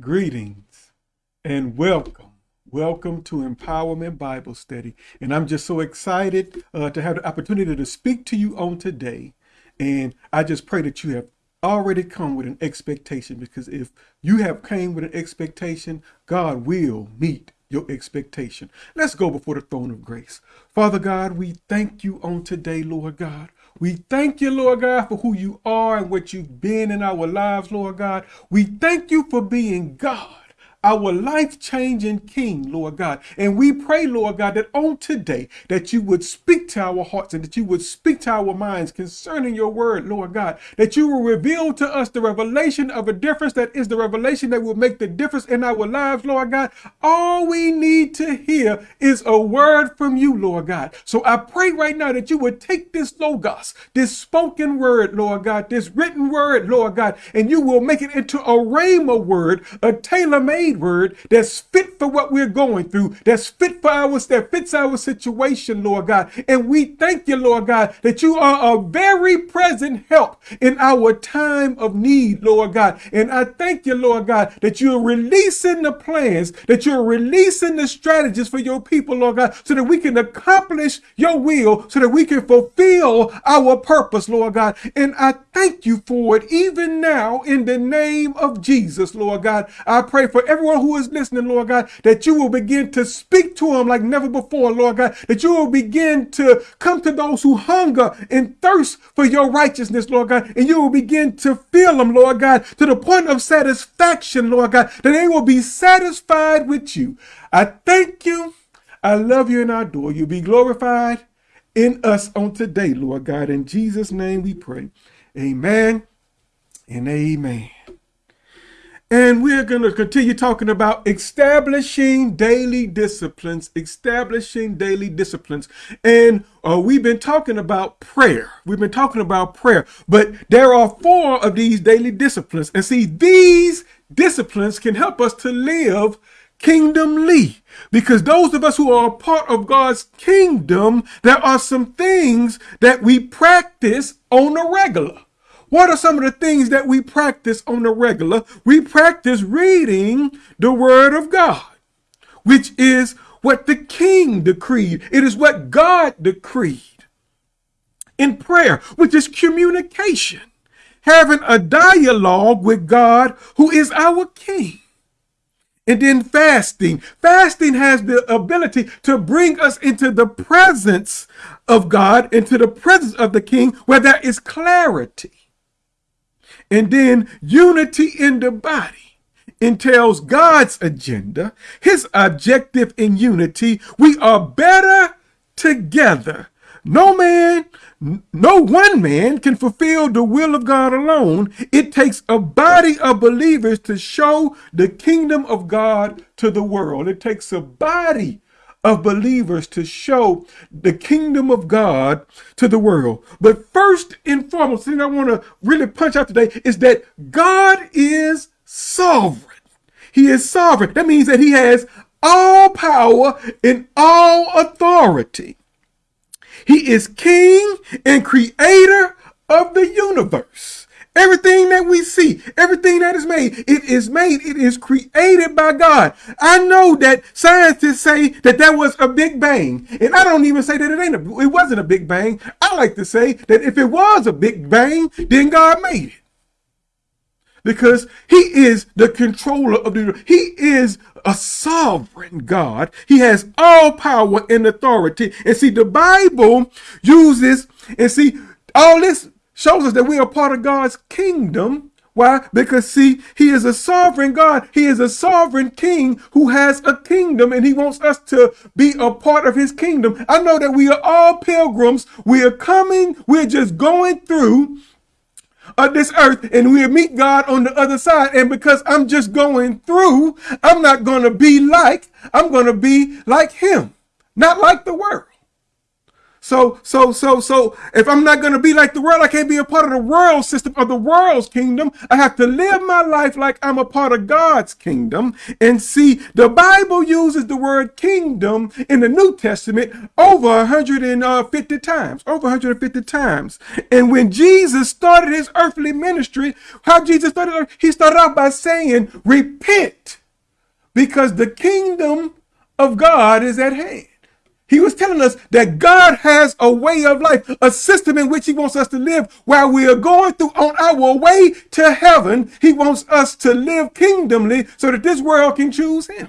Greetings and welcome. Welcome to Empowerment Bible Study. And I'm just so excited uh, to have the opportunity to speak to you on today. And I just pray that you have already come with an expectation because if you have came with an expectation, God will meet your expectation. Let's go before the throne of grace. Father God, we thank you on today, Lord God. We thank you, Lord God, for who you are and what you've been in our lives, Lord God. We thank you for being God our life-changing King, Lord God. And we pray, Lord God, that on today that you would speak to our hearts and that you would speak to our minds concerning your word, Lord God, that you will reveal to us the revelation of a difference that is the revelation that will make the difference in our lives, Lord God. All we need to hear is a word from you, Lord God. So I pray right now that you would take this logos, this spoken word, Lord God, this written word, Lord God, and you will make it into a rhema word, a tailor-made word that's fit for what we're going through, that's fit for our, that fits our situation, Lord God. And we thank you, Lord God, that you are a very present help in our time of need, Lord God. And I thank you, Lord God, that you're releasing the plans, that you're releasing the strategies for your people, Lord God, so that we can accomplish your will, so that we can fulfill our purpose, Lord God. And I thank you for it even now in the name of Jesus, Lord God. I pray for every everyone who is listening, Lord God, that you will begin to speak to them like never before, Lord God, that you will begin to come to those who hunger and thirst for your righteousness, Lord God, and you will begin to fill them, Lord God, to the point of satisfaction, Lord God, that they will be satisfied with you. I thank you. I love you and I adore you. Be glorified in us on today, Lord God. In Jesus' name we pray. Amen and amen. And we're going to continue talking about establishing daily disciplines, establishing daily disciplines. And uh, we've been talking about prayer. We've been talking about prayer, but there are four of these daily disciplines. And see, these disciplines can help us to live kingdomly because those of us who are a part of God's kingdom, there are some things that we practice on a regular. What are some of the things that we practice on the regular? We practice reading the word of God, which is what the king decreed. It is what God decreed. In prayer, which is communication, having a dialogue with God who is our king. And then fasting. Fasting has the ability to bring us into the presence of God, into the presence of the king, where there is clarity. And then unity in the body entails God's agenda, his objective in unity. We are better together. No man, no one man can fulfill the will of God alone. It takes a body of believers to show the kingdom of God to the world. It takes a body of believers to show the kingdom of God to the world. But first and foremost, thing I want to really punch out today is that God is sovereign. He is sovereign. That means that he has all power and all authority. He is king and creator of the universe. Everything that we see, everything that is made, it is made, it is created by God. I know that scientists say that there was a big bang, and I don't even say that it ain't a, it wasn't a big bang. I like to say that if it was a big bang, then God made it. Because he is the controller of the he is a sovereign God. He has all power and authority. And see, the Bible uses, and see, all this shows us that we are part of God's kingdom. Why? Because see, he is a sovereign God. He is a sovereign king who has a kingdom and he wants us to be a part of his kingdom. I know that we are all pilgrims. We are coming. We're just going through of this earth and we'll meet God on the other side. And because I'm just going through, I'm not going to be like, I'm going to be like him, not like the world. So, so, so, so, if I'm not going to be like the world, I can't be a part of the world system of the world's kingdom. I have to live my life like I'm a part of God's kingdom. And see, the Bible uses the word kingdom in the New Testament over 150 uh, times, over 150 times. And when Jesus started his earthly ministry, how Jesus started, he started out by saying, repent because the kingdom of God is at hand. He was telling us that God has a way of life, a system in which he wants us to live while we are going through on our way to heaven. He wants us to live kingdomly so that this world can choose him.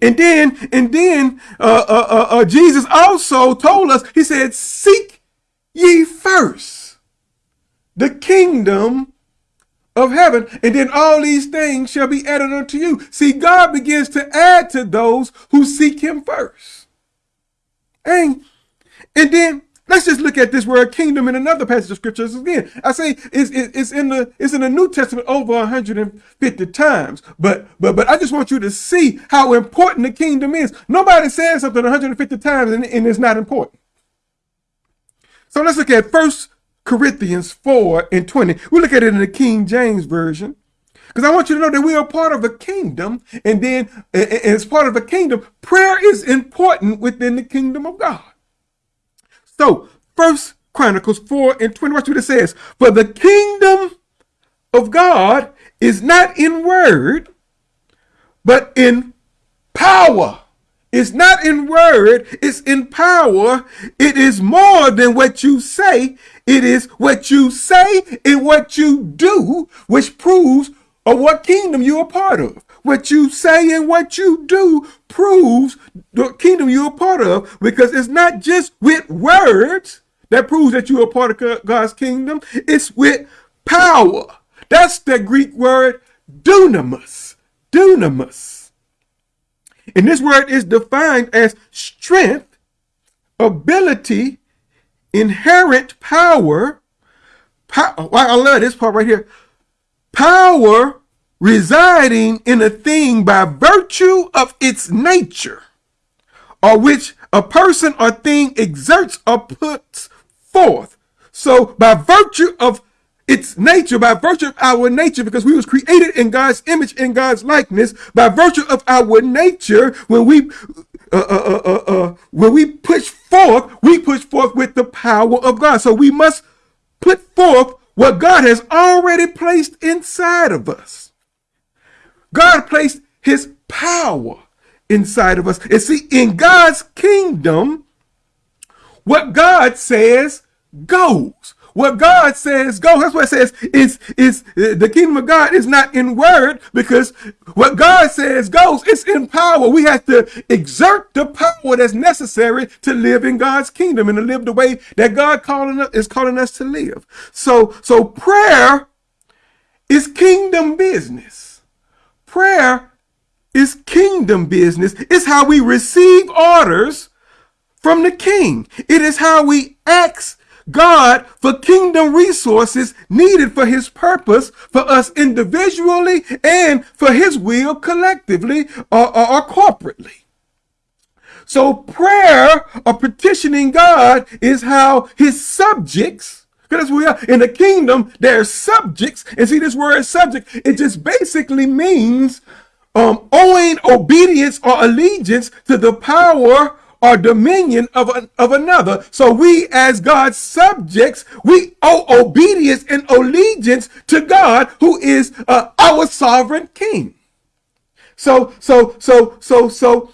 And then, and then uh, uh, uh, uh Jesus also told us, he said, seek ye first the kingdom of heaven, and then all these things shall be added unto you. See, God begins to add to those who seek him first. And, and then let's just look at this word kingdom in another passage of scriptures again. I say it's, it's in the it's in the New Testament over 150 times, but but but I just want you to see how important the kingdom is. Nobody says something 150 times and, and it's not important. So let's look at first Corinthians 4 and 20. We look at it in the King James Version. Because I want you to know that we are part of a kingdom, and then and as part of a kingdom, prayer is important within the kingdom of God. So, First Chronicles 4 and 20, watch what it says. For the kingdom of God is not in word, but in power. It's not in word, it's in power. It is more than what you say. It is what you say and what you do, which proves of what kingdom you're part of. What you say and what you do proves the kingdom you're part of because it's not just with words that proves that you're part of God's kingdom. It's with power. That's the Greek word dunamis. Dunamis. And this word is defined as strength, ability, inherent power. power oh, I love this part right here. Power residing in a thing by virtue of its nature, or which a person or thing exerts or puts forth. So by virtue of its nature by virtue of our nature because we was created in God's image in God's likeness by virtue of our nature. When we uh, uh, uh, uh, when we push forth we push forth with the power of God. So we must put forth what God has already placed inside of us. God placed his power inside of us. And see in God's kingdom what God says goes what God says go. That's what it says. it's, is the kingdom of God is not in word because what God says goes. It's in power. We have to exert the power that's necessary to live in God's kingdom and to live the way that God calling us, is calling us to live. So so prayer is kingdom business. Prayer is kingdom business. It's how we receive orders from the king. It is how we ask God for kingdom resources needed for his purpose for us individually and for his will collectively or, or, or corporately. So prayer or petitioning God is how his subjects, because we are in the kingdom, they're subjects. And see this word subject, it just basically means um, owing obedience or allegiance to the power or dominion of, an, of another. So we as God's subjects, we owe obedience and allegiance to God who is uh, our sovereign king. So, so, so, so, so,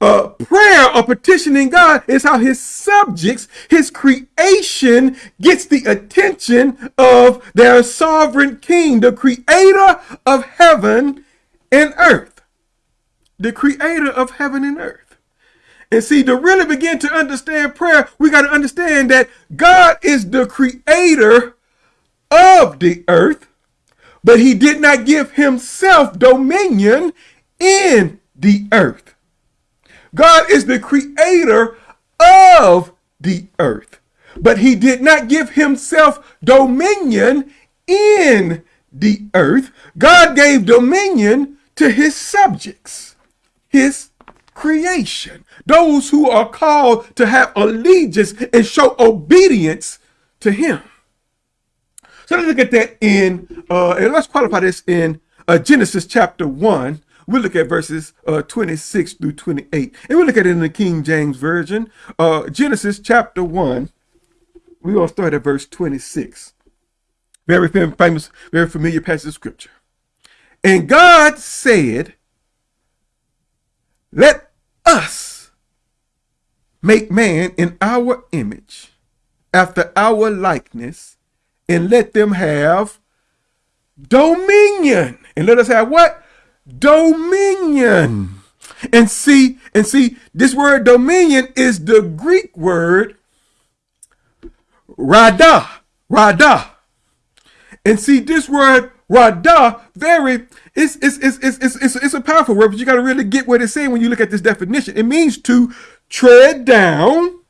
uh, prayer or petitioning God is how his subjects, his creation gets the attention of their sovereign king, the creator of heaven and earth. The creator of heaven and earth. And see, to really begin to understand prayer, we got to understand that God is the creator of the earth, but he did not give himself dominion in the earth. God is the creator of the earth, but he did not give himself dominion in the earth. God gave dominion to his subjects, his creation, those who are called to have allegiance and show obedience to him. So let's look at that in, uh, and let's qualify this in uh, Genesis chapter 1. We'll look at verses uh, 26 through 28. And we'll look at it in the King James Version. Uh, Genesis chapter 1, we're going to start at verse 26. Very famous, very familiar passage of scripture. And God said, let us make man in our image, after our likeness, and let them have dominion. And let us have what? Dominion. And see, and see, this word dominion is the Greek word rada, rada. And see, this word rada, very, it's, it's, it's, it's, it's, it's, a powerful word, but you got to really get what it's saying when you look at this definition. It means to tread down,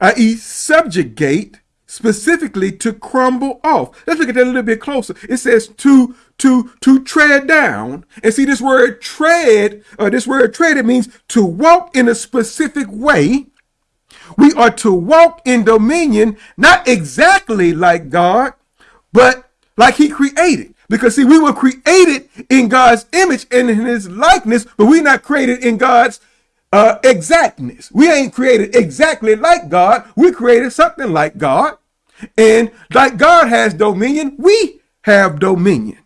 i.e. subjugate, specifically to crumble off. Let's look at that a little bit closer. It says to to to tread down. And see this word tread, uh, this word tread, it means to walk in a specific way. We are to walk in dominion, not exactly like God, but like he created. Because see, we were created in God's image and in his likeness, but we're not created in God's uh, exactness. We ain't created exactly like God. We created something like God. And like God has dominion, we have dominion.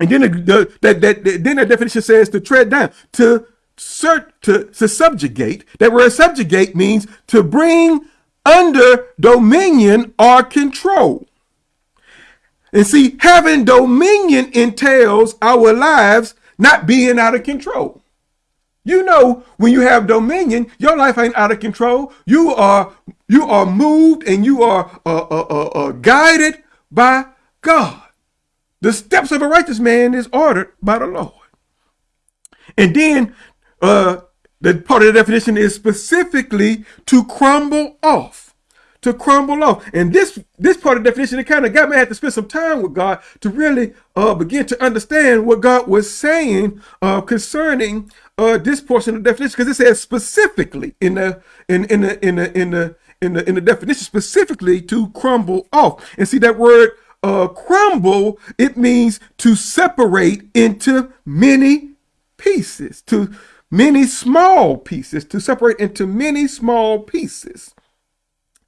And then the, the that, that, then the definition says to tread down, to cert, to, to subjugate. That word subjugate means to bring under dominion or control. And see, having dominion entails our lives not being out of control. You know, when you have dominion, your life ain't out of control. You are you are moved and you are uh, uh, uh, uh, guided by God. The steps of a righteous man is ordered by the Lord. And then uh, the part of the definition is specifically to crumble off to crumble off. And this this part of the definition, it kind of got me. I had to spend some time with God to really uh, begin to understand what God was saying uh, concerning uh, this portion of the definition, because it says specifically in the in in the in the in the in the in the definition specifically to crumble off. And see that word uh, crumble, it means to separate into many pieces, to many small pieces, to separate into many small pieces.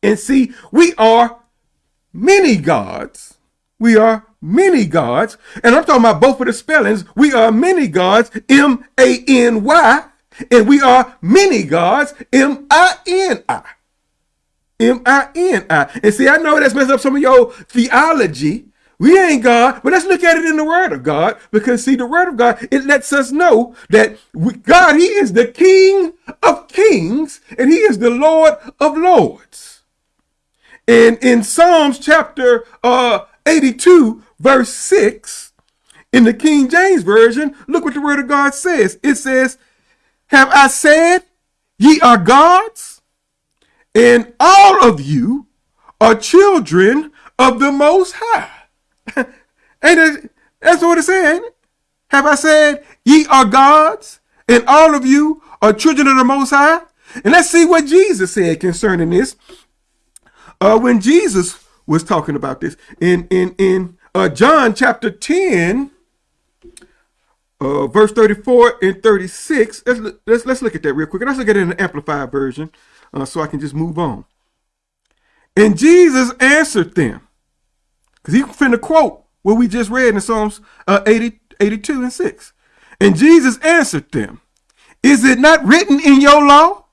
And see, we are many gods. We are many gods. And I'm talking about both of the spellings. We are many gods, M-A-N-Y, and we are many gods, M-I-N-I. M-I-N-I. And see, I know that's messing up some of your theology. We ain't God, but let's look at it in the Word of God because, see, the Word of God, it lets us know that we, God, He is the King of kings and He is the Lord of lords. And in Psalms chapter uh, 82, verse 6, in the King James Version, look what the word of God says. It says, Have I said, ye are gods, and all of you are children of the Most High. and that's what it's saying. Have I said, ye are gods, and all of you are children of the Most High? And let's see what Jesus said concerning this uh, when Jesus was talking about this in in in uh, John chapter 10, uh, verse 34 and 36. Let's, let's let's look at that real quick. Let's look at it in the amplified version, uh, so I can just move on. And Jesus answered them, because he finna quote what we just read in Psalms uh, 80, 82 and 6. And Jesus answered them, Is it not written in your law?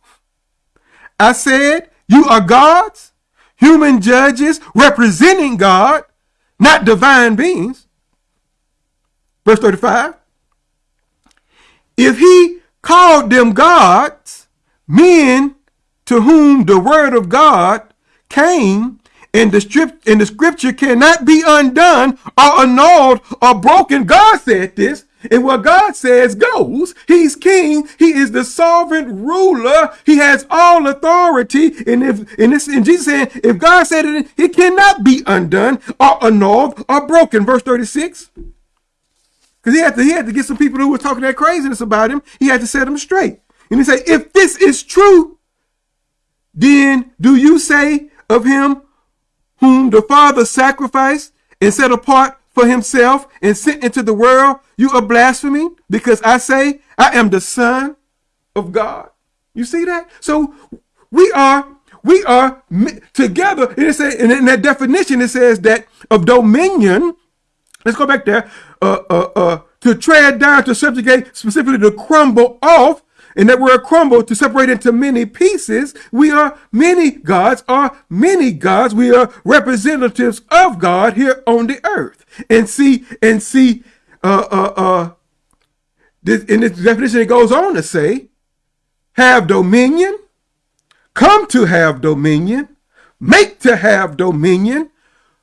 I said, You are gods human judges representing God, not divine beings. Verse 35. If he called them gods, men to whom the word of God came, and the, script, and the scripture cannot be undone or annulled or broken. God said this. And what God says goes. He's king. He is the sovereign ruler. He has all authority. And if and this and Jesus said, if God said it, it cannot be undone or annulled or broken. Verse 36. Because he had to he had to get some people who were talking that craziness about him. He had to set them straight. And he said, if this is true, then do you say of him whom the Father sacrificed and set apart for himself and sent into the world, you are blaspheming because I say I am the son of God. You see that? So we are we are together. And it says, and in that definition, it says that of dominion. Let's go back there. Uh, uh, uh, to tread down, to subjugate, specifically to crumble off. And that we're a crumble to separate into many pieces. We are many gods, are many gods. We are representatives of God here on the earth. And see, and see, uh, uh, uh, this, in this definition, it goes on to say, have dominion, come to have dominion, make to have dominion,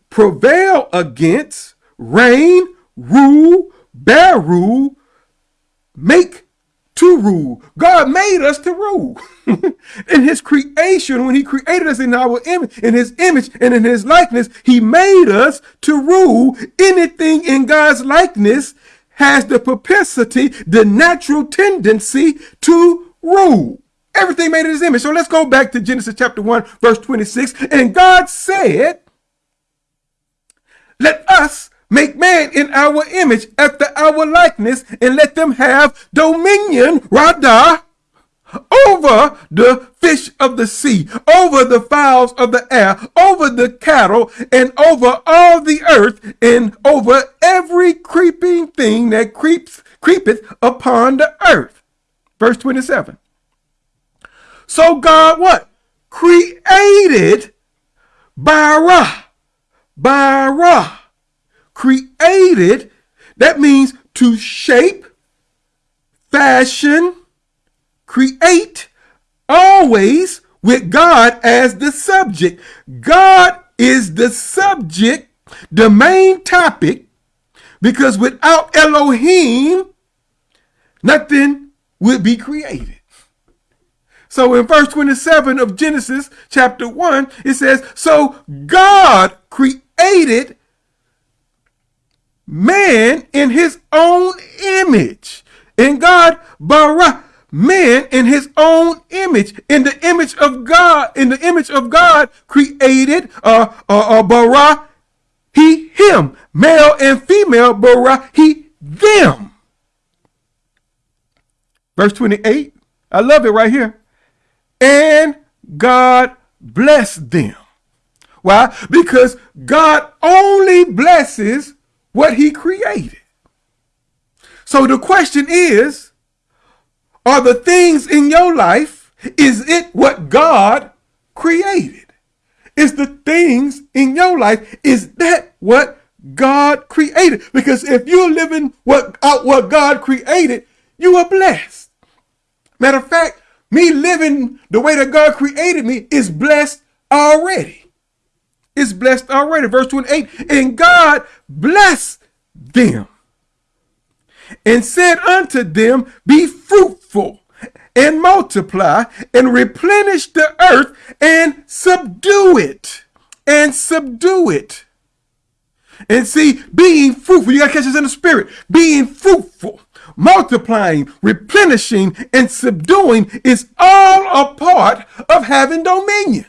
prevail against, reign, rule, bear rule, make to rule. God made us to rule. in his creation, when he created us in our image, in his image and in his likeness, he made us to rule. Anything in God's likeness has the propensity, the natural tendency to rule. Everything made in his image. So let's go back to Genesis chapter 1, verse 26. And God said, let us make man in our image after our likeness and let them have dominion, Radah, over the fish of the sea, over the fowls of the air, over the cattle, and over all the earth, and over every creeping thing that creeps creepeth upon the earth. Verse 27. So God what? Created bara. Bara. Created, that means to shape, fashion, create, always with God as the subject. God is the subject, the main topic, because without Elohim, nothing would be created. So in verse 27 of Genesis chapter 1, it says, So God created man in his own image. And God bara man in his own image. In the image of God, in the image of God created uh, uh, uh bara he him. Male and female bara he them. Verse 28. I love it right here and God blessed them. Why? Because God only blesses what he created. So the question is, are the things in your life, is it what God created? Is the things in your life, is that what God created? Because if you're living what out what God created, you are blessed. Matter of fact, me living the way that God created me is blessed already. It's blessed already. Verse 28, and God blessed them and said unto them, Be fruitful and multiply and replenish the earth and subdue it. And subdue it. And see, being fruitful, you got to catch this in the spirit. Being fruitful multiplying, replenishing, and subduing is all a part of having dominion.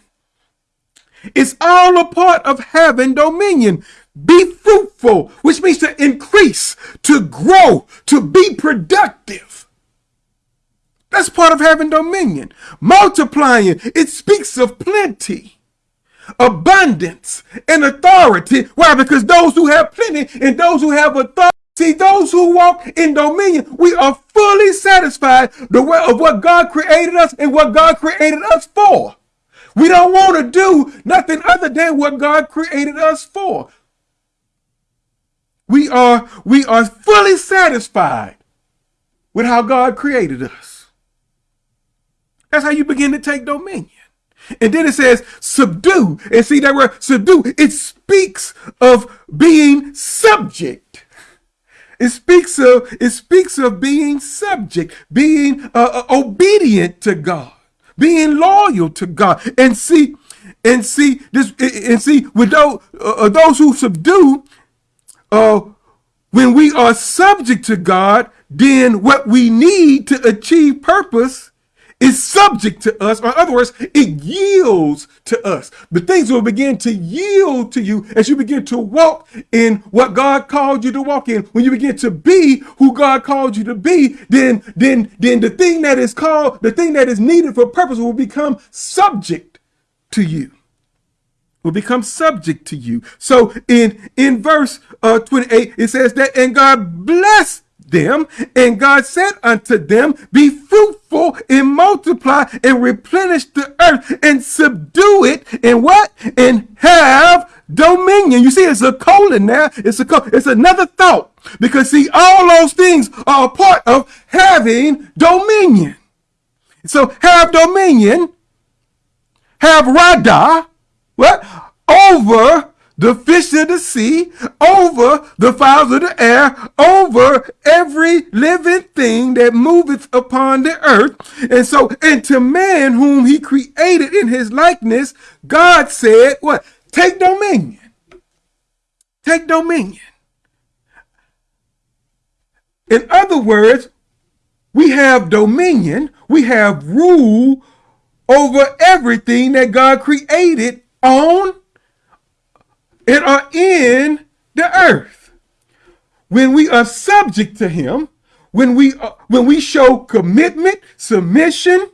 It's all a part of having dominion. Be fruitful, which means to increase, to grow, to be productive. That's part of having dominion. Multiplying, it speaks of plenty, abundance, and authority. Why? Because those who have plenty and those who have authority See, those who walk in dominion, we are fully satisfied the way of what God created us and what God created us for. We don't want to do nothing other than what God created us for. We are, we are fully satisfied with how God created us. That's how you begin to take dominion. And then it says subdue. And see that word subdue, it speaks of being subject it speaks of it speaks of being subject, being uh, uh, obedient to God, being loyal to God. And see, and see this, and see with those uh, uh, those who subdue, uh, when we are subject to God, then what we need to achieve purpose is subject to us. Or in other words, it yields to us. The things will begin to yield to you as you begin to walk in what God called you to walk in. When you begin to be who God called you to be, then, then, then the thing that is called, the thing that is needed for purpose will become subject to you will become subject to you. So in in verse uh, 28, it says that, and God blessed them, and God said unto them, Be fruitful and multiply and replenish the earth and subdue it, and what? And have dominion. You see, it's a colon there. It's a it's another thought because see, all those things are a part of having dominion. So have dominion, have rada, what? Over the fish of the sea, over the fowls of the air, over every living thing that moveth upon the earth. And so, and to man whom he created in his likeness, God said, what? Take dominion. Take dominion. In other words, we have dominion, we have rule over everything that God created on and are in the earth. When we are subject to him, when we uh, when we show commitment, submission,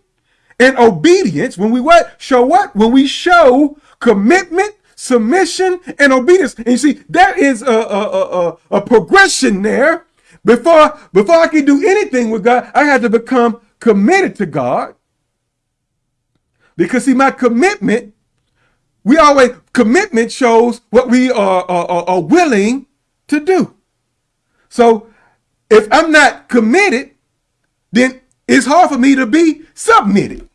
and obedience, when we what show what? When we show commitment, submission, and obedience. And you see, there is a, a, a, a progression there. Before before I can do anything with God, I had to become committed to God. Because see, my commitment we always, commitment shows what we are, are, are willing to do. So if I'm not committed, then it's hard for me to be submitted.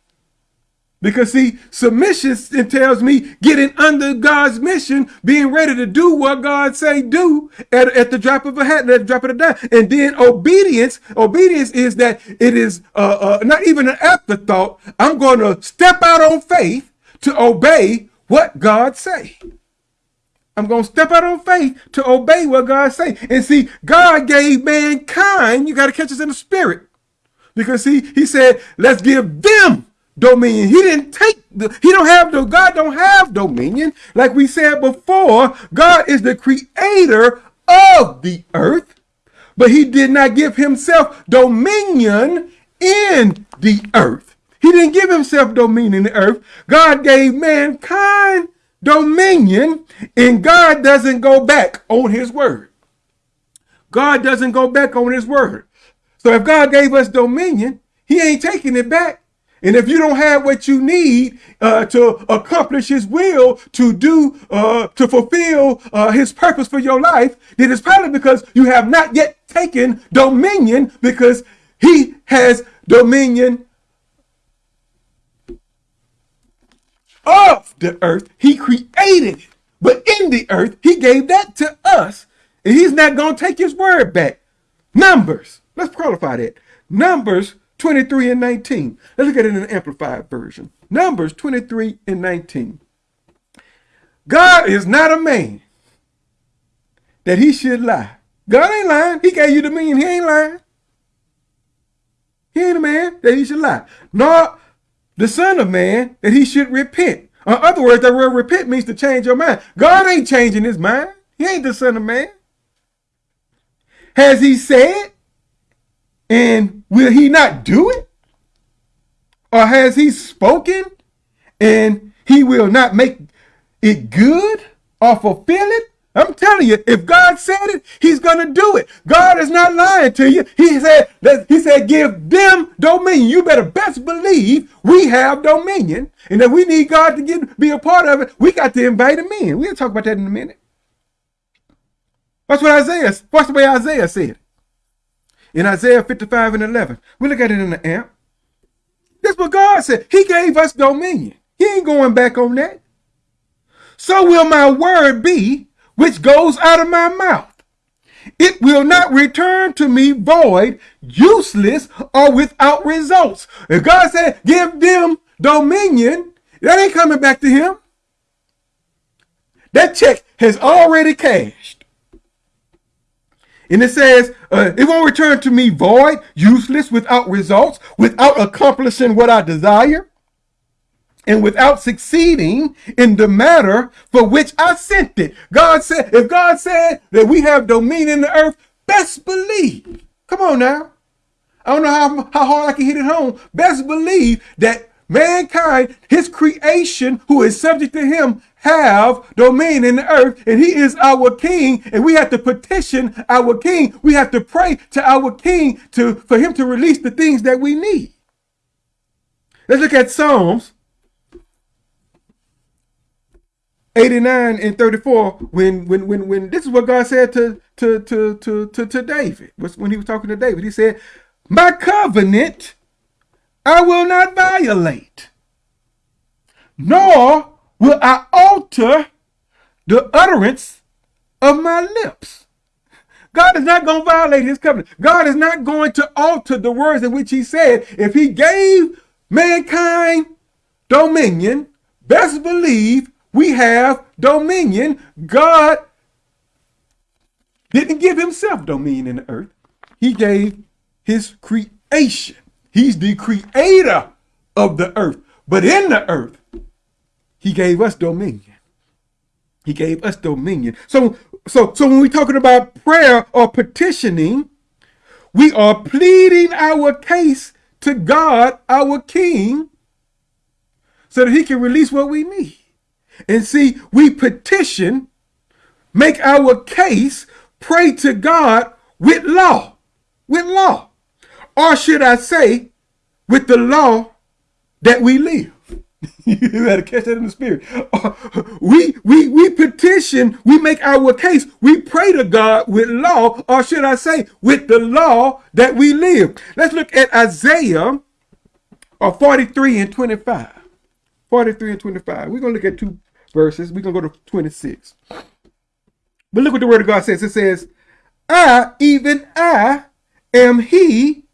Because see, submission entails me getting under God's mission, being ready to do what God say do at, at the drop of a hat, at the drop of a dime. And then obedience, obedience is that it is uh, uh, not even an afterthought. I'm going to step out on faith to obey what God say. I'm going to step out on faith to obey what God say. And see, God gave mankind, you got to catch us in the spirit. Because he, he said, let's give them dominion. He didn't take the, he don't have the, God don't have dominion. Like we said before, God is the creator of the earth, but he did not give himself dominion in the earth. He didn't give himself dominion in the earth. God gave mankind dominion, and God doesn't go back on his word. God doesn't go back on his word. So if God gave us dominion, he ain't taking it back. And if you don't have what you need uh, to accomplish his will, to do, uh, to fulfill uh, his purpose for your life, then it's probably because you have not yet taken dominion because he has dominion of the earth. He created it. But in the earth, he gave that to us. And he's not going to take his word back. Numbers. Let's qualify that. Numbers 23 and 19. Let's look at it in an amplified version. Numbers 23 and 19. God is not a man that he should lie. God ain't lying. He gave you the mean. He ain't lying. He ain't a man that he should lie. Nor the Son of Man, that he should repent. In other words, that word repent means to change your mind. God ain't changing his mind. He ain't the Son of Man. Has he said? And will he not do it? Or has he spoken and he will not make it good or fulfill it? I'm telling you, if God said it, he's going to do it. God is not lying to you. He said, that he said, give them dominion. You better best believe we have dominion. And that we need God to get, be a part of it. We got to invite him in. We'll talk about that in a minute. That's what Isaiah, What's the way Isaiah said. In Isaiah 55 and 11. We look at it in the amp. That's what God said. He gave us dominion. He ain't going back on that. So will my word be which goes out of my mouth. It will not return to me void, useless, or without results. If God said, give them dominion, that ain't coming back to him. That check has already cashed. And it says, uh, it won't return to me void, useless, without results, without accomplishing what I desire, and without succeeding in the matter for which I sent it. God said, if God said that we have dominion in the earth, best believe. Come on now. I don't know how, how hard I can hit it home. Best believe that mankind, his creation, who is subject to him, have dominion in the earth, and he is our king, and we have to petition our king. We have to pray to our king to for him to release the things that we need. Let's look at Psalms 89 and 34 when when when when this is what God said to to to to to, to David. When he was talking to David he said my covenant I will not violate nor will I alter the utterance of my lips. God is not going to violate his covenant. God is not going to alter the words in which he said. If he gave mankind dominion best believe we have dominion. God didn't give himself dominion in the earth. He gave his creation. He's the creator of the earth. But in the earth, he gave us dominion. He gave us dominion. So, so, so when we're talking about prayer or petitioning, we are pleading our case to God, our King, so that he can release what we need. And see, we petition, make our case, pray to God with law, with law. Or should I say, with the law that we live. you gotta catch that in the spirit. we we we petition, we make our case, we pray to God with law, or should I say, with the law that we live. Let's look at Isaiah uh, 43 and 25. 43 and 25. We're going to look at two verses. We're going to go to 26. But look what the word of God says. It says, I, even I, am he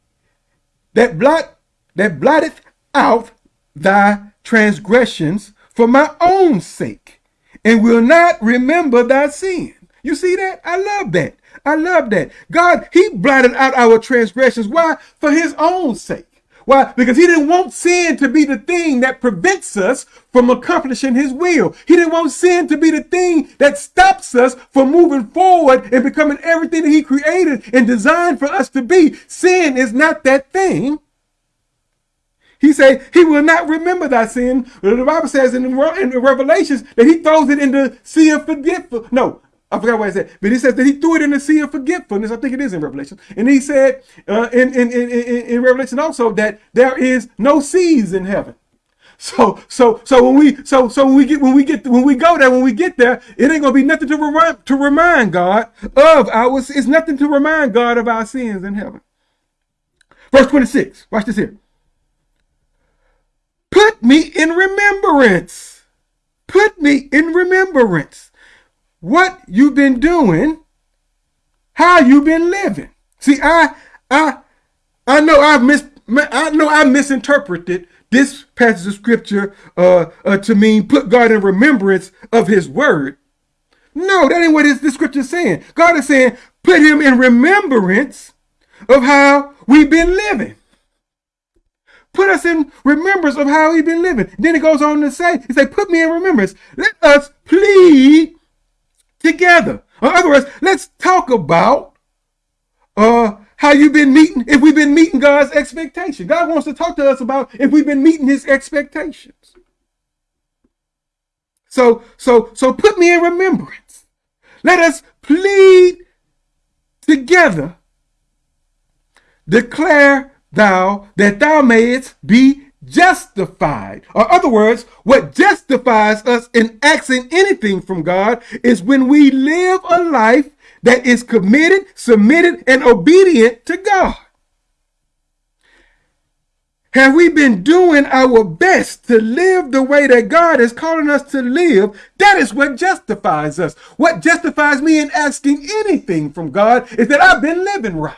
that blot that blotteth out thy transgressions for my own sake, and will not remember thy sin. You see that? I love that. I love that. God, he blotted out our transgressions. Why? For his own sake. Why? Because he didn't want sin to be the thing that prevents us from accomplishing his will. He didn't want sin to be the thing that stops us from moving forward and becoming everything that he created and designed for us to be. Sin is not that thing. He said he will not remember thy sin. The Bible says in, in Revelations that he throws it in the sea of forgetfulness. No, I forgot what I said, but he says that he threw it in the sea of forgetfulness. I think it is in Revelation. And he said uh, in, in, in, in, Revelation also that there is no seas in heaven. So so so when we so so when we get when we get when we go there when we get there it ain't gonna be nothing to remind to remind God of our it's nothing to remind God of our sins in heaven. Verse twenty six. Watch this here. Put me in remembrance. Put me in remembrance what you've been doing, how you've been living. See, I I I know I've mis I know I misinterpreted this passage of scripture uh, uh, to mean put God in remembrance of his word. No, that ain't what this, this scripture is saying. God is saying put him in remembrance of how we've been living. Put us in remembrance of how we've been living. Then it goes on to say, he say, put me in remembrance. Let us plead together. In other words, let's talk about uh, how you've been meeting, if we've been meeting God's expectation. God wants to talk to us about if we've been meeting his expectations. So, so, so put me in remembrance. Let us plead together. Declare thou that thou mayest be justified. Or other words, what justifies us in asking anything from God is when we live a life that is committed, submitted, and obedient to God. Have we been doing our best to live the way that God is calling us to live? That is what justifies us. What justifies me in asking anything from God is that I've been living right.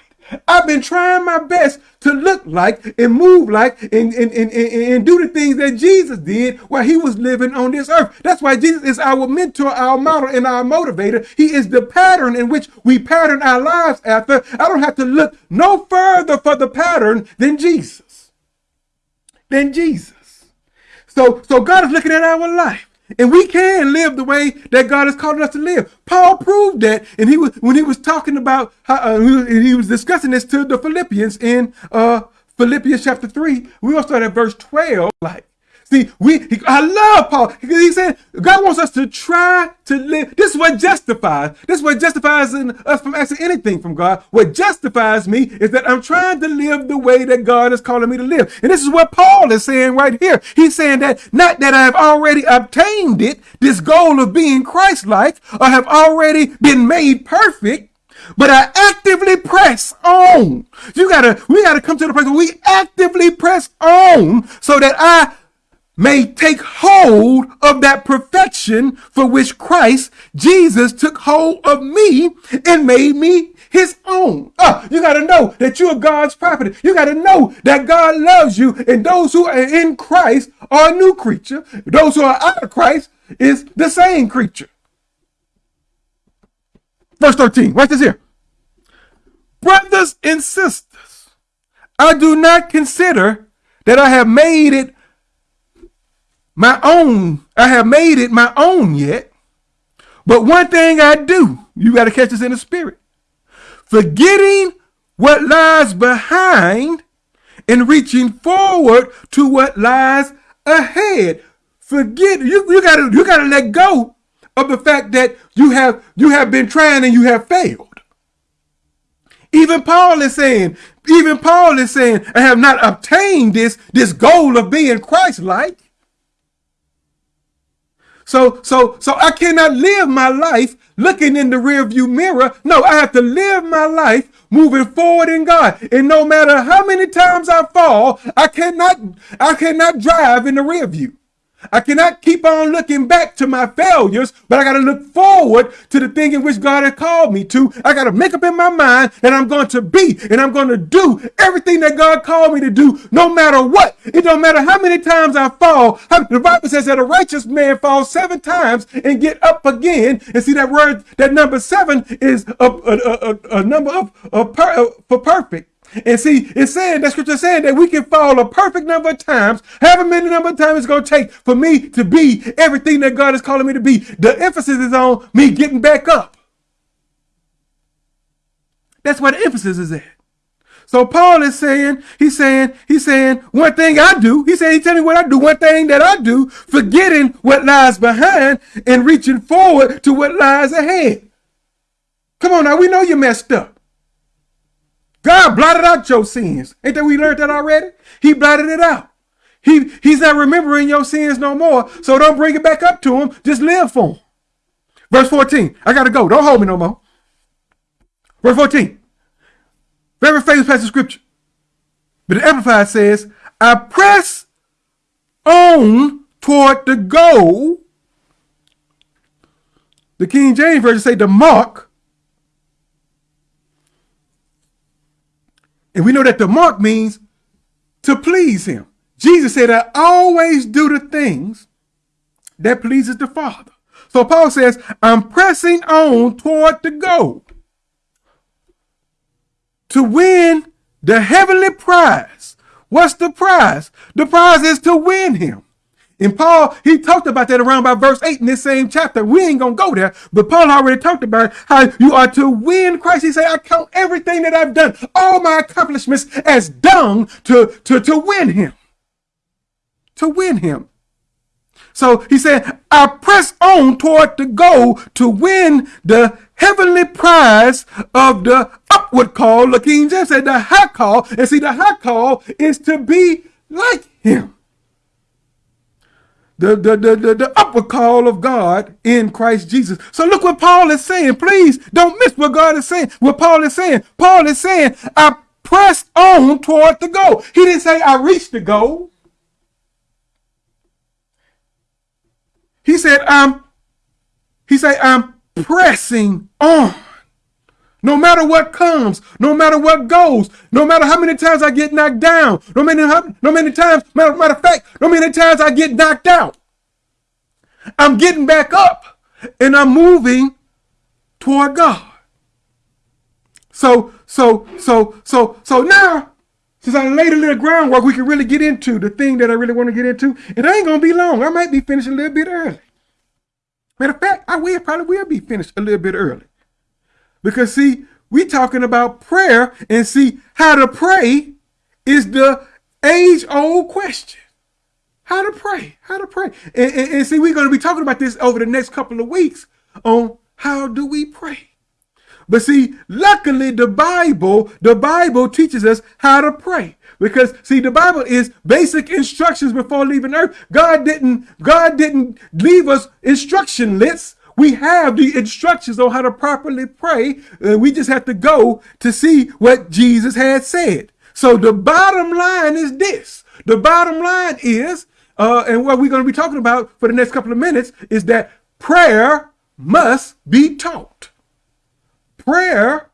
I've been trying my best to look like and move like and, and, and, and, do the things that Jesus did while he was living on this earth. That's why Jesus is our mentor, our model, and our motivator. He is the pattern in which we pattern our lives after. I don't have to look no further for the pattern than Jesus. Than Jesus. So, so God is looking at our life. And we can live the way that God has called us to live. Paul proved that, and he was when he was talking about how uh, he was discussing this to the Philippians in uh, Philippians chapter three. We will start at verse twelve. Like See, we he, I love Paul because he said God wants us to try to live. This is what justifies. This is what justifies us from asking anything from God. What justifies me is that I'm trying to live the way that God is calling me to live. And this is what Paul is saying right here. He's saying that not that I have already obtained it, this goal of being Christ-like, or have already been made perfect, but I actively press on. You gotta, we gotta come to the place where we actively press on so that I may take hold of that perfection for which Christ Jesus took hold of me and made me his own. Oh, you got to know that you are God's property. You got to know that God loves you and those who are in Christ are a new creature. Those who are out of Christ is the same creature. Verse 13, watch this here. Brothers and sisters, I do not consider that I have made it my own, I have made it my own yet. But one thing I do, you got to catch this in the spirit. Forgetting what lies behind and reaching forward to what lies ahead. Forget you, you gotta you gotta let go of the fact that you have you have been trying and you have failed. Even Paul is saying, even Paul is saying, I have not obtained this, this goal of being Christ-like. So, so, so I cannot live my life looking in the rearview mirror. No, I have to live my life moving forward in God. And no matter how many times I fall, I cannot, I cannot drive in the rearview. I cannot keep on looking back to my failures, but I got to look forward to the thing in which God has called me to. I got to make up in my mind that I'm going to be and I'm going to do everything that God called me to do, no matter what. It don't matter how many times I fall. The Bible says that a righteous man falls seven times and get up again. And see that word, that number seven is a, a, a, a number of, of per, for perfect. And see, it's saying that scripture saying that we can fall a perfect number of times, however many number of times it's going to take for me to be everything that God is calling me to be. The emphasis is on me getting back up. That's where the emphasis is at. So Paul is saying, he's saying, he's saying, one thing I do, he said, he tell me what I do, one thing that I do, forgetting what lies behind and reaching forward to what lies ahead. Come on now, we know you messed up. God blotted out your sins. Ain't that we learned that already? He blotted it out. He, he's not remembering your sins no more. So don't bring it back up to him. Just live for him. Verse 14. I got to go. Don't hold me no more. Verse 14. Very famous passage of scripture. But the Amplified says, I press on toward the goal. The King James Version say the mark And we know that the mark means to please him. Jesus said, I always do the things that pleases the Father. So Paul says, I'm pressing on toward the goal to win the heavenly prize. What's the prize? The prize is to win him. And Paul, he talked about that around by verse 8 in this same chapter. We ain't going to go there, but Paul already talked about how you are to win Christ. He said, I count everything that I've done, all my accomplishments as dung to, to, to win him. To win him. So he said, I press on toward the goal to win the heavenly prize of the upward call. The King James said the high call. And see, the high call is to be like him the, the, the, the, the upper call of God in Christ Jesus. So look what Paul is saying. Please don't miss what God is saying. What Paul is saying. Paul is saying, I pressed on toward the goal. He didn't say I reached the goal. He said, I'm, he said, I'm pressing on. No matter what comes, no matter what goes, no matter how many times I get knocked down, no many, no many times, matter, matter of fact, no many times I get knocked out, I'm getting back up and I'm moving toward God. So, so, so, so, so now, since I laid a little groundwork, we can really get into the thing that I really want to get into. It ain't gonna be long. I might be finished a little bit early. Matter of fact, I will probably will be finished a little bit early. Because see, we talking about prayer and see how to pray is the age old question. How to pray, how to pray. And, and, and see, we're going to be talking about this over the next couple of weeks on how do we pray. But see, luckily the Bible, the Bible teaches us how to pray. Because see, the Bible is basic instructions before leaving earth. God didn't, God didn't leave us instruction lists. We have the instructions on how to properly pray. Uh, we just have to go to see what Jesus had said. So the bottom line is this. The bottom line is, uh, and what we're going to be talking about for the next couple of minutes is that prayer must be taught. Prayer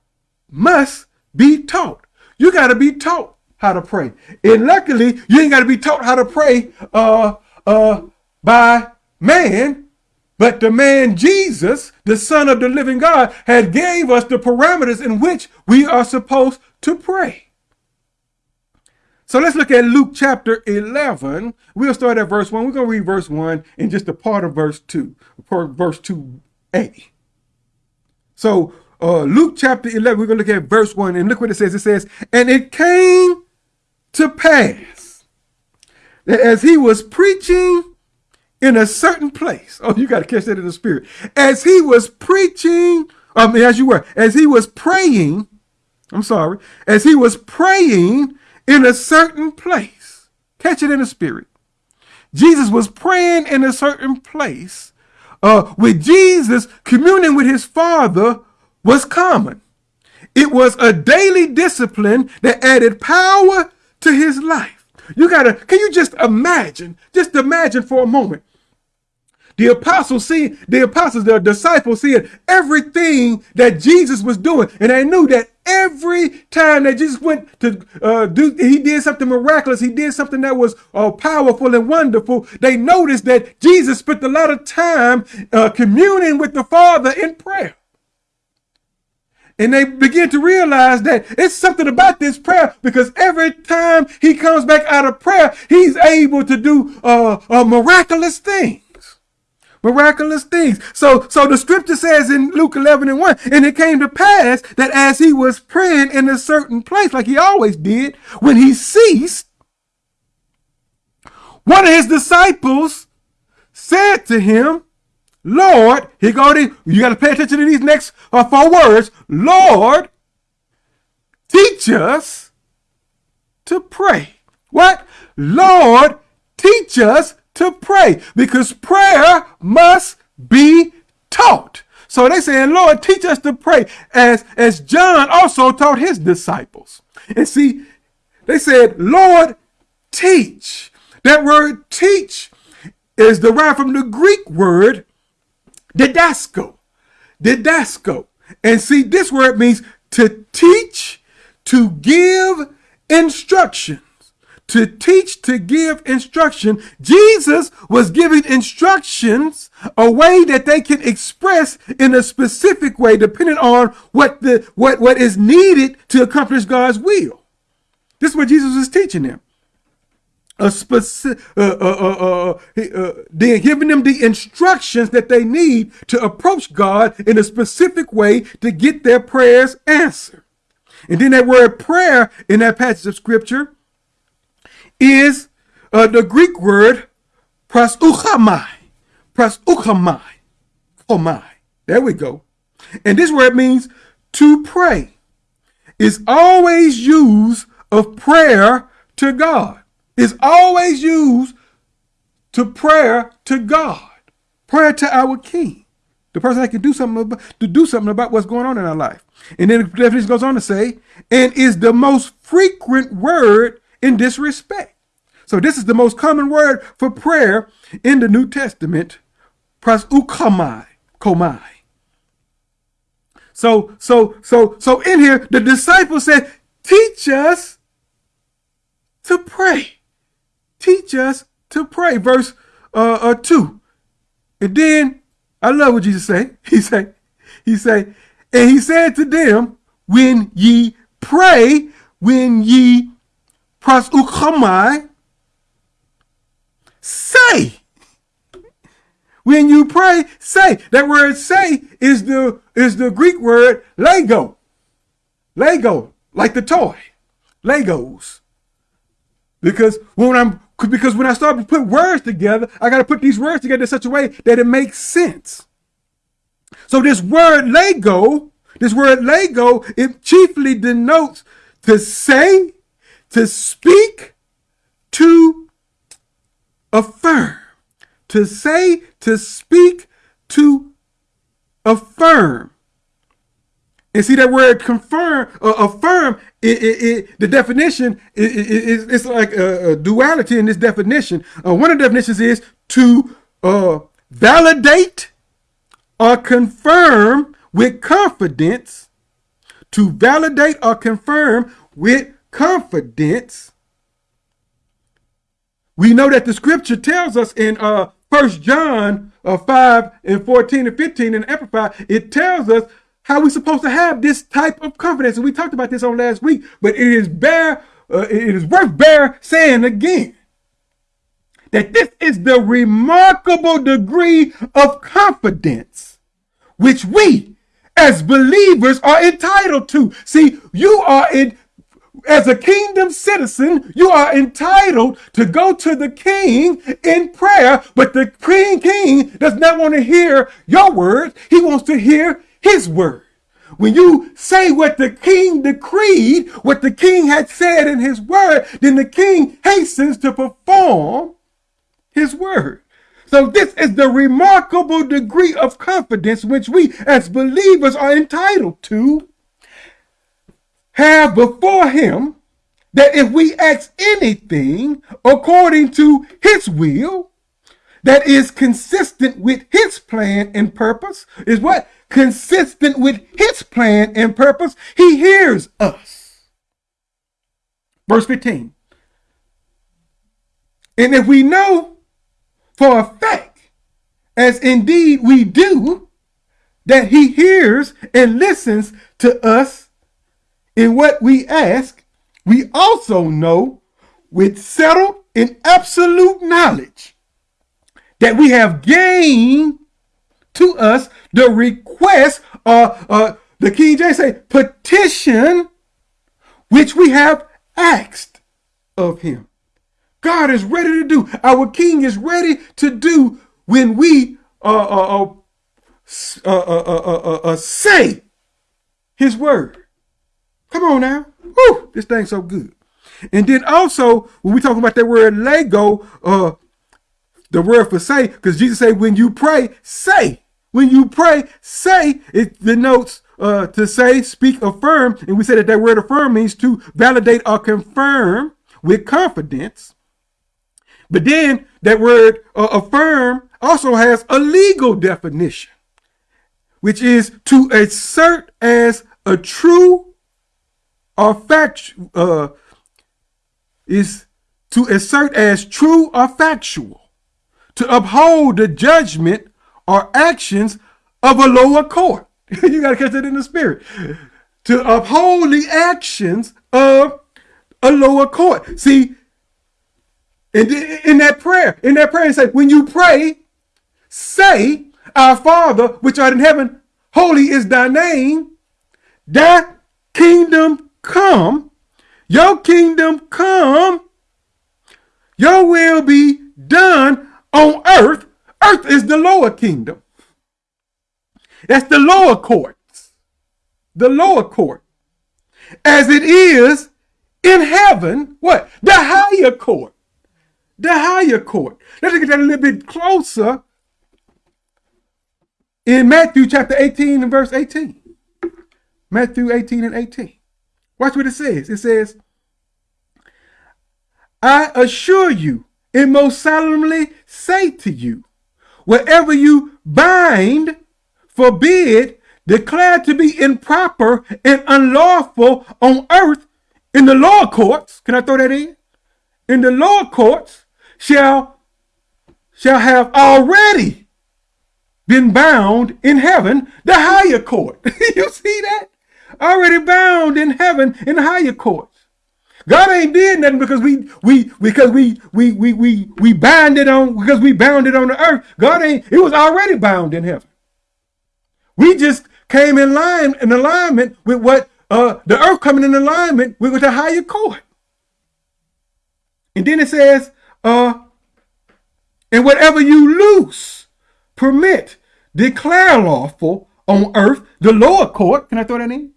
must be taught. You got to be taught how to pray. And luckily, you ain't got to be taught how to pray uh, uh, by man, but the man Jesus, the son of the living God, had gave us the parameters in which we are supposed to pray. So let's look at Luke chapter 11. We'll start at verse 1. We're going to read verse 1 and just a part of verse 2, verse 2a. So uh, Luke chapter 11, we're going to look at verse 1 and look what it says. It says, And it came to pass that as he was preaching in a certain place. Oh, you got to catch that in the spirit. As he was preaching, I mean, as you were, as he was praying, I'm sorry, as he was praying in a certain place. Catch it in the spirit. Jesus was praying in a certain place. Uh, with Jesus communing with his Father was common. It was a daily discipline that added power to his life. You gotta, can you just imagine, just imagine for a moment the apostles see, the apostles, the disciples seeing everything that Jesus was doing. And they knew that every time that Jesus went to uh, do, he did something miraculous. He did something that was uh, powerful and wonderful. They noticed that Jesus spent a lot of time uh, communing with the Father in prayer. And they begin to realize that it's something about this prayer because every time he comes back out of prayer, he's able to do uh, a miraculous thing miraculous things. So, so the scripture says in Luke 11 and 1, and it came to pass that as he was praying in a certain place, like he always did, when he ceased, one of his disciples said to him, Lord, he go to, you got to pay attention to these next uh, four words. Lord, teach us to pray. What? Lord, teach us to pray because prayer must be taught. So they saying, Lord, teach us to pray as, as John also taught his disciples. And see, they said, Lord, teach. That word teach is derived from the Greek word didasko. Didasko. And see, this word means to teach, to give instruction to teach, to give instruction. Jesus was giving instructions a way that they can express in a specific way, depending on what the what what is needed to accomplish God's will. This is what Jesus is teaching them. A specific, uh, uh, uh, uh, uh they're giving them the instructions that they need to approach God in a specific way to get their prayers answered. And then that word prayer in that passage of scripture is uh, the Greek word proseuchomai. Proseuchomai. Komai. There we go. And this word means to pray. It's always used of prayer to God. It's always used to prayer to God. Prayer to our King. The person that can do something about, to do something about what's going on in our life. And then the definition goes on to say, and is the most frequent word in this respect. So this is the most common word for prayer in the New Testament, proseuchomai, komai. So, so, so, so in here, the disciple said, teach us to pray. Teach us to pray. Verse uh, uh, 2. And then, I love what Jesus say. He say, he say, and he said to them, when ye pray, when ye proseuchomai, say. When you pray, say. That word say is the is the Greek word Lego. Lego, like the toy. Legos. Because when I'm because when I start to put words together, I got to put these words together in such a way that it makes sense. So this word Lego, this word Lego, it chiefly denotes to say, to speak, to affirm. To say, to speak, to affirm. And see that word confirm, uh, affirm, it, it, it, the definition is it's like a, a, duality in this definition. Uh, one of the definitions is to uh, validate or confirm with confidence, to validate or confirm with confidence. We know that the scripture tells us in uh, 1 John uh, 5 and 14 and 15 in Amplified, it tells us how we're supposed to have this type of confidence. And we talked about this on last week, but it is bear, uh, it is worth bear saying again that this is the remarkable degree of confidence which we as believers are entitled to. See, you are in as a kingdom citizen, you are entitled to go to the king in prayer, but the king king does not want to hear your words. He wants to hear his word. When you say what the king decreed, what the king had said in his word, then the king hastens to perform his word. So this is the remarkable degree of confidence which we as believers are entitled to have before him that if we ask anything according to his will, that is consistent with his plan and purpose, is what? Consistent with his plan and purpose, he hears us. Verse 15. And if we know for a fact, as indeed we do, that he hears and listens to us in what we ask, we also know with settled and absolute knowledge that we have gained to us the request, uh, uh, the King James say, petition, which we have asked of him. God is ready to do. Our King is ready to do when we uh, uh, uh, say his word. Come on now. This thing's so good. And then also, when we talk about that word Lego, uh, the word for say, because Jesus said, when you pray, say. When you pray, say, it denotes uh, to say, speak, affirm. And we said that that word affirm means to validate or confirm with confidence. But then that word uh, affirm also has a legal definition, which is to assert as a true or fact, uh, is to assert as true or factual, to uphold the judgment or actions of a lower court. you got to catch that in the spirit. To uphold the actions of a lower court. See, in, in that prayer, in that prayer, say, when you pray, say, Our Father, which art in heaven, holy is thy name, thy kingdom come, your kingdom come, your will be done on earth. Earth is the lower kingdom. That's the lower courts. The lower court. As it is in heaven, what? The higher court the higher court. Let's get that a little bit closer in Matthew chapter 18 and verse 18. Matthew 18 and 18. Watch what it says. It says, I assure you and most solemnly say to you, wherever you bind, forbid, declared to be improper and unlawful on earth in the lower courts, can I throw that in? In the lower courts shall shall have already been bound in heaven, the higher court. you see that? Already bound in heaven in higher courts. God ain't did nothing because we we because we we we we we bound it on because we bound it on the earth. God ain't it was already bound in heaven. We just came in line in alignment with what uh the earth coming in alignment with, with the higher court. And then it says, uh, and whatever you loose, permit, declare lawful on earth, the lower court, can I throw that in?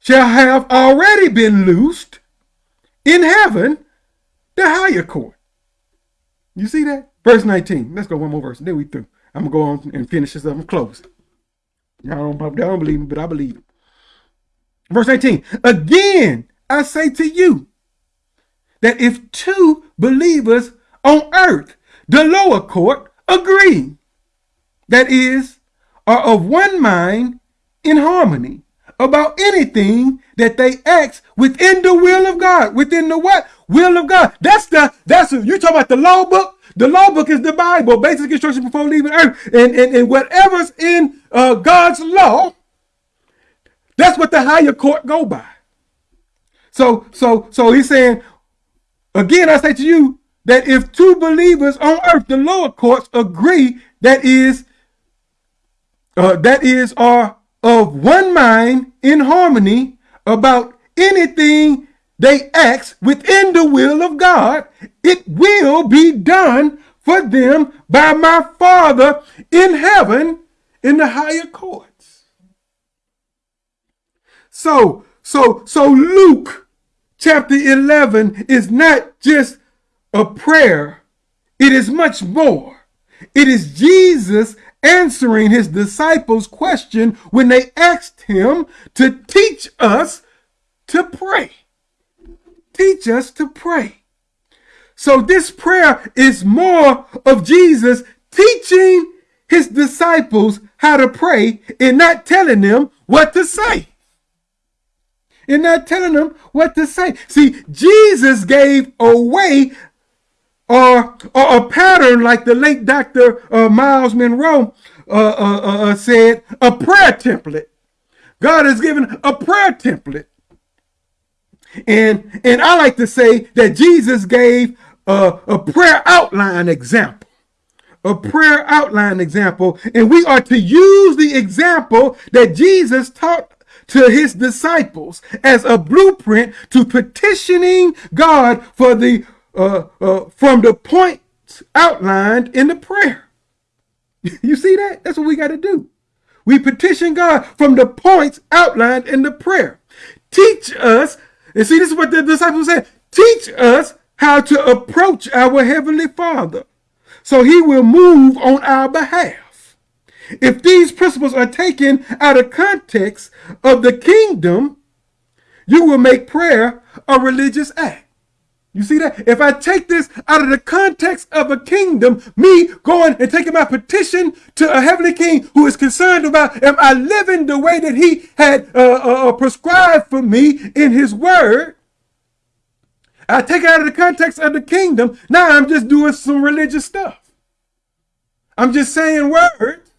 Shall have already been loosed in heaven, the higher court. You see that? Verse 19. Let's go one more verse, then we through. I'm gonna go on and finish this up and close. Y'all don't, don't believe me, but I believe it. Verse 19. Again, I say to you that if two believers on earth, the lower court, agree, that is, are of one mind in harmony about anything that they ask within the will of God. Within the what? Will of God. That's the, that's, you talking about the law book? The law book is the Bible, basic instruction before leaving earth. And, and, and whatever's in uh, God's law, that's what the higher court go by. So, so, so he's saying, again, I say to you that if two believers on earth, the lower courts agree that is, uh, that is, are of one mind in harmony about anything they ask within the will of God, it will be done for them by my Father in heaven in the higher courts. So, so, so Luke chapter 11 is not just a prayer. It is much more. It is Jesus answering his disciples' question when they asked him to teach us to pray. Teach us to pray. So this prayer is more of Jesus teaching his disciples how to pray and not telling them what to say. And not telling them what to say. See, Jesus gave away or, or a pattern like the late Dr. Uh, Myles Munroe uh, uh, uh, uh, said, a prayer template. God has given a prayer template. And, and I like to say that Jesus gave a, a prayer outline example. A prayer outline example. And we are to use the example that Jesus taught to his disciples as a blueprint to petitioning God for the uh, uh, from the points outlined in the prayer. You see that? That's what we got to do. We petition God from the points outlined in the prayer. Teach us, and see, this is what the disciples said teach us how to approach our Heavenly Father so He will move on our behalf. If these principles are taken out of context of the kingdom, you will make prayer a religious act. You see that? If I take this out of the context of a kingdom, me going and taking my petition to a heavenly king who is concerned about am I living the way that he had uh, uh, uh, prescribed for me in his word, I take it out of the context of the kingdom. Now I'm just doing some religious stuff. I'm just saying words.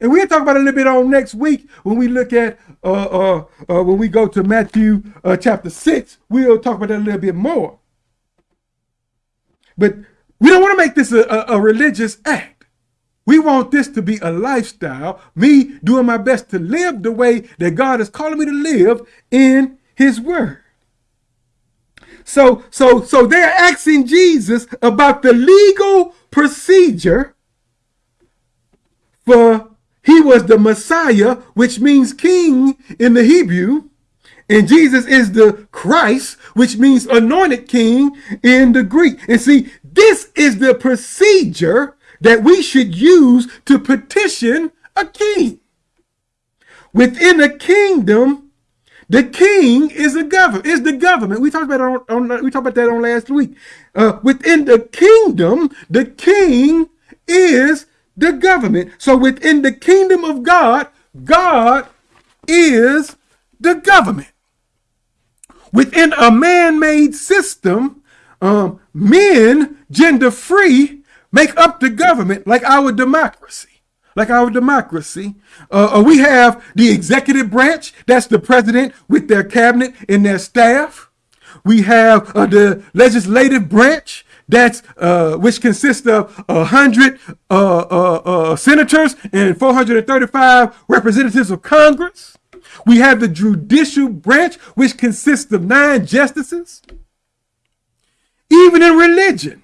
And we'll talk about a little bit on next week when we look at, uh, uh, uh, when we go to Matthew uh, chapter 6. We'll talk about that a little bit more. But we don't want to make this a, a, a religious act. We want this to be a lifestyle, me doing my best to live the way that God is calling me to live in his word. So, so, so they're asking Jesus about the legal procedure for he was the Messiah, which means king in the Hebrew. And Jesus is the Christ, which means anointed king in the Greek. And see, this is the procedure that we should use to petition a king. Within a kingdom, the king is a government. Is the government. We talked about on, on, we talked about that on last week. Uh, within the kingdom, the king is the government. So within the kingdom of God, God is the government. Within a man made system, um, men, gender free, make up the government like our democracy. Like our democracy. Uh, uh, we have the executive branch, that's the president with their cabinet and their staff. We have uh, the legislative branch, that's uh, which consists of a hundred uh, uh, uh, senators and 435 representatives of Congress. We have the judicial branch, which consists of nine justices. Even in religion,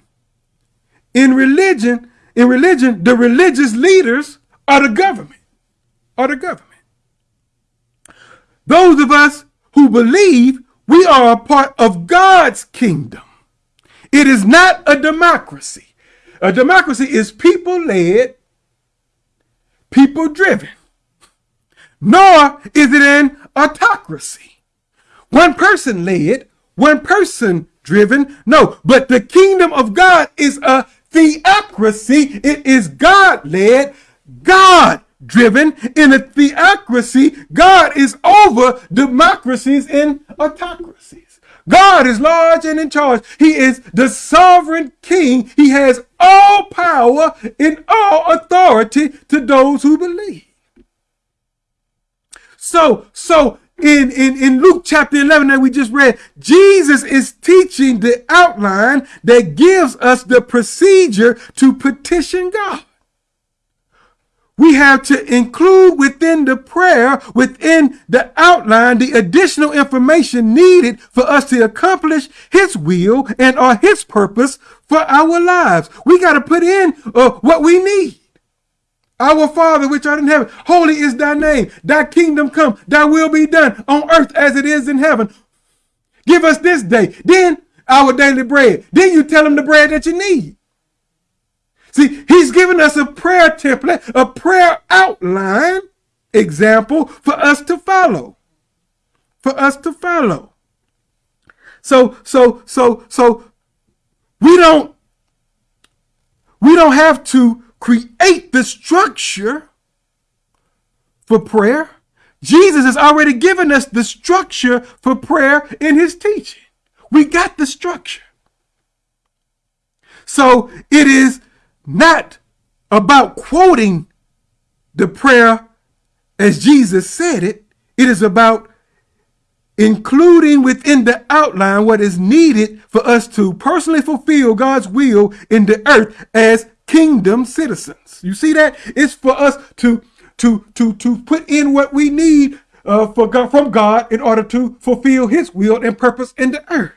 in religion, in religion, the religious leaders are the government, are the government. Those of us who believe we are a part of God's kingdom. It is not a democracy. A democracy is people led, people driven. Nor is it an autocracy. One person led, one person driven. No, but the kingdom of God is a theocracy. It is God led, God driven. In a theocracy, God is over democracies and autocracies. God is large and in charge. He is the sovereign king. He has all power and all authority to those who believe. So, so in, in, in Luke chapter 11 that we just read, Jesus is teaching the outline that gives us the procedure to petition God we have to include within the prayer, within the outline, the additional information needed for us to accomplish his will and or his purpose for our lives. We got to put in uh, what we need. Our Father, which art in heaven, holy is thy name. Thy kingdom come, thy will be done on earth as it is in heaven. Give us this day, then our daily bread. Then you tell him the bread that you need. See, he's given us a prayer template, a prayer outline example for us to follow. For us to follow. So, so, so, so we don't, we don't have to create the structure for prayer. Jesus has already given us the structure for prayer in his teaching. We got the structure. So it is not about quoting the prayer as Jesus said it. It is about including within the outline what is needed for us to personally fulfill God's will in the earth as kingdom citizens. You see that? It's for us to to to to put in what we need uh, for God, from God in order to fulfill His will and purpose in the earth.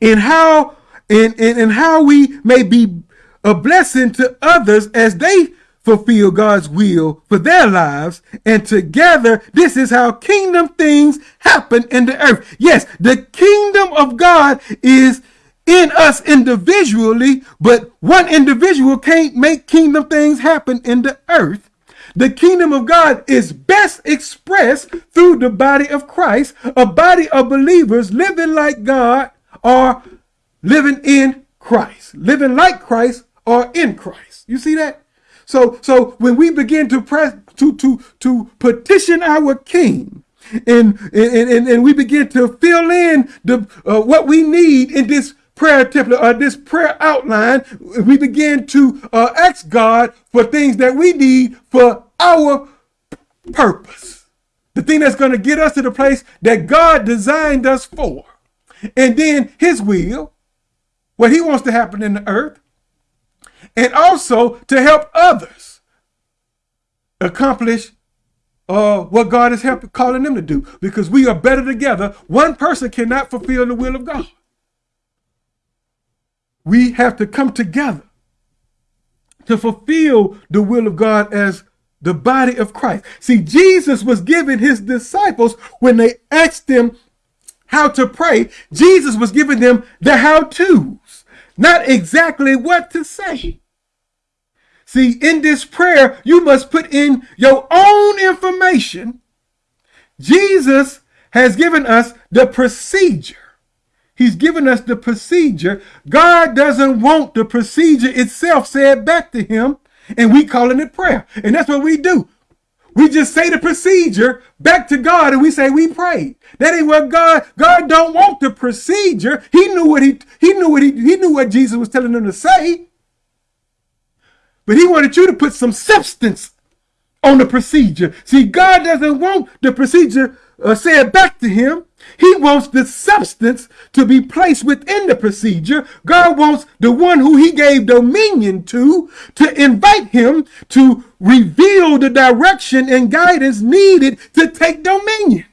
And how and, and, and how we may be a blessing to others as they fulfill God's will for their lives. And together, this is how kingdom things happen in the earth. Yes, the kingdom of God is in us individually, but one individual can't make kingdom things happen in the earth. The kingdom of God is best expressed through the body of Christ, a body of believers living like God or living in Christ, living like Christ or in Christ. You see that? So, so when we begin to press to to to petition our King, and and and, and we begin to fill in the uh, what we need in this prayer template or this prayer outline, we begin to uh, ask God for things that we need for our purpose. The thing that's going to get us to the place that God designed us for. And then his will, what he wants to happen in the earth, and also to help others accomplish uh, what God is helping, calling them to do because we are better together. One person cannot fulfill the will of God. We have to come together to fulfill the will of God as the body of Christ. See, Jesus was giving his disciples when they asked them how to pray, Jesus was giving them the how-tos, not exactly what to say. See, in this prayer, you must put in your own information. Jesus has given us the procedure. He's given us the procedure. God doesn't want the procedure itself said back to him, and we calling it prayer. And that's what we do. we just say the procedure back to God and we say we prayed. That ain't what God, God don't want the procedure. He knew what he, he knew what he, he knew what Jesus was telling them to say. But he wanted you to put some substance on the procedure. See, God doesn't want the procedure uh, said back to him. He wants the substance to be placed within the procedure. God wants the one who he gave dominion to, to invite him to reveal the direction and guidance needed to take dominion,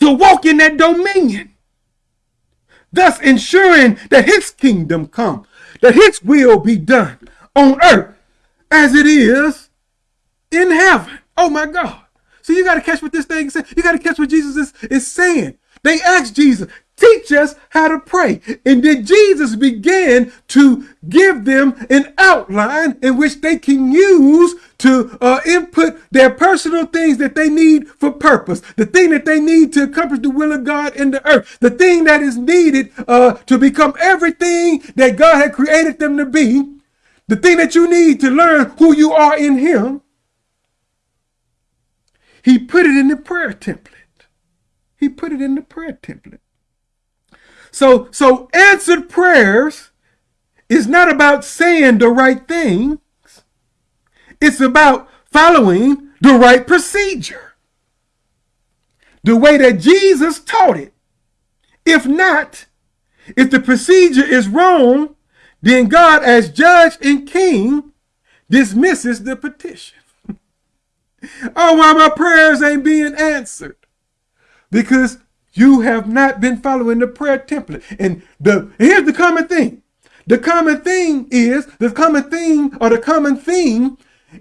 to walk in that dominion, thus ensuring that his kingdom come, that his will be done on earth as it is in heaven. Oh my God. So you got to catch what this thing says. You got to catch what Jesus is, is saying. They asked Jesus, teach us how to pray. And then Jesus began to give them an outline in which they can use to uh, input their personal things that they need for purpose, the thing that they need to accomplish the will of God in the earth, the thing that is needed uh, to become everything that God had created them to be, the thing that you need to learn who you are in Him. He put it in the prayer template. He put it in the prayer template. So, so answered prayers is not about saying the right things. It's about following the right procedure. The way that Jesus taught it. If not, if the procedure is wrong, then God as judge and king dismisses the petition. Oh, why my prayers ain't being answered? Because you have not been following the prayer template. And the here's the common thing. The common thing is, the common thing or the common theme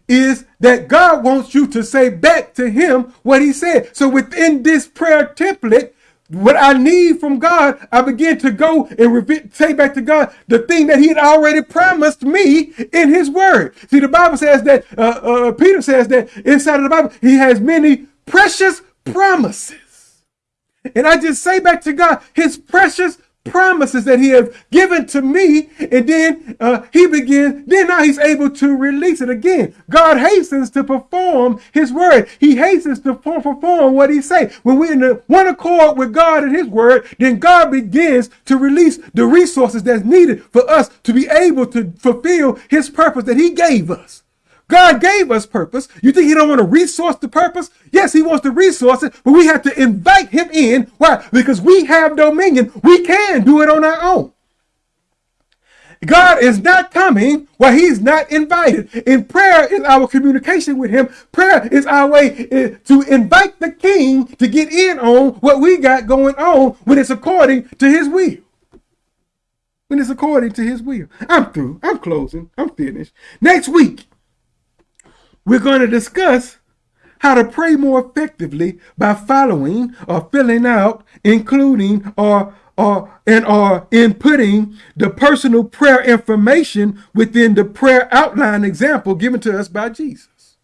is that God wants you to say back to him what he said. So within this prayer template, what I need from God, I begin to go and say back to God the thing that He had already promised me in His Word. See, the Bible says that, uh, uh, Peter says that inside of the Bible, He has many precious promises. And I just say back to God, His precious promises that he has given to me and then uh, he begins then now he's able to release it again. God hastens to perform his word. He hastens to perform what he say. When we're in one accord with god and his word then god begins to release the resources that's needed for us to be able to fulfill his purpose that he gave us God gave us purpose. You think he don't want to resource the purpose? Yes, he wants to resource it, but we have to invite him in. Why? Because we have dominion. We can do it on our own. God is not coming while he's not invited. In prayer is our communication with him. Prayer is our way eh, to invite the king to get in on what we got going on when it's according to his will. When it's according to his will. I'm through. I'm closing. I'm finished. Next week, we're going to discuss how to pray more effectively by following or filling out, including or or and or inputting the personal prayer information within the prayer outline example given to us by Jesus.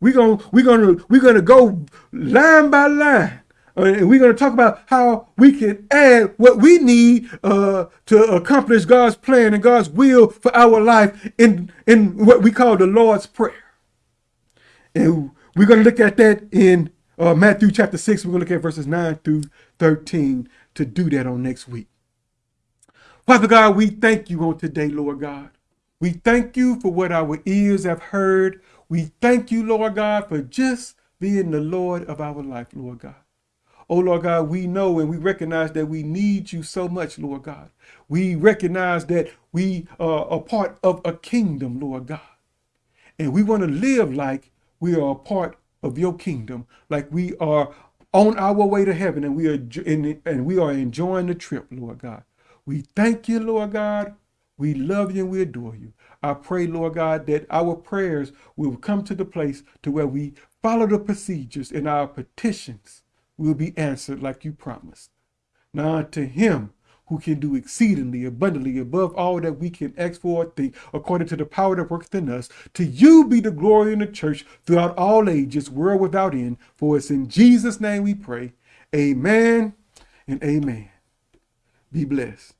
We're gonna we're gonna we're gonna go line by line. Uh, and we're going to talk about how we can add what we need uh, to accomplish God's plan and God's will for our life in, in what we call the Lord's Prayer. And we're going to look at that in uh, Matthew chapter 6. We're going to look at verses 9 through 13 to do that on next week. Father God, we thank you on today, Lord God. We thank you for what our ears have heard. We thank you, Lord God, for just being the Lord of our life, Lord God. Oh, Lord God, we know and we recognize that we need you so much, Lord God. We recognize that we are a part of a kingdom, Lord God. And we want to live like we are a part of your kingdom, like we are on our way to heaven and we are in, and we are enjoying the trip, Lord God. We thank you, Lord God. We love you and we adore you. I pray, Lord God, that our prayers will come to the place to where we follow the procedures and our petitions will be answered like you promised. Now to him who can do exceedingly abundantly above all that we can ask for or think, according to the power that works in us. To you be the glory in the church throughout all ages, world without end. For it's in Jesus' name we pray. Amen and amen. Be blessed.